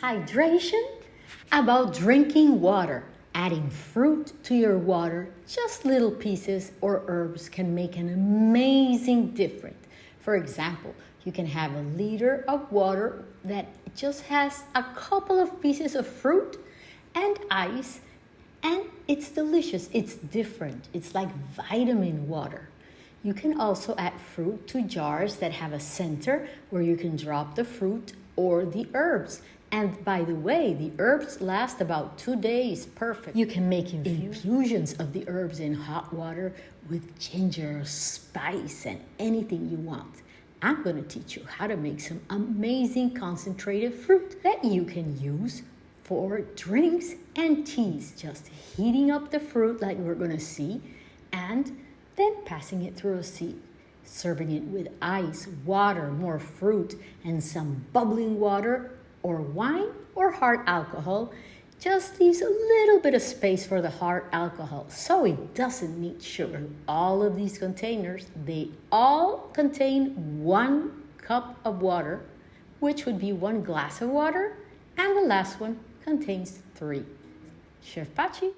Hydration? About drinking water. Adding fruit to your water, just little pieces or herbs can make an amazing difference. For example, you can have a liter of water that just has a couple of pieces of fruit and ice, and it's delicious. It's different. It's like vitamin water. You can also add fruit to jars that have a center where you can drop the fruit or the herbs. And by the way, the herbs last about two days, perfect. You can make infusions of the herbs in hot water with ginger, spice, and anything you want. I'm going to teach you how to make some amazing concentrated fruit that you can use for drinks and teas. Just heating up the fruit like we're going to see and then passing it through a sieve. Serving it with ice, water, more fruit, and some bubbling water or wine or hard alcohol just leaves a little bit of space for the hard alcohol so it doesn't need sugar. All of these containers, they all contain one cup of water, which would be one glass of water, and the last one contains three. Chef Pachi.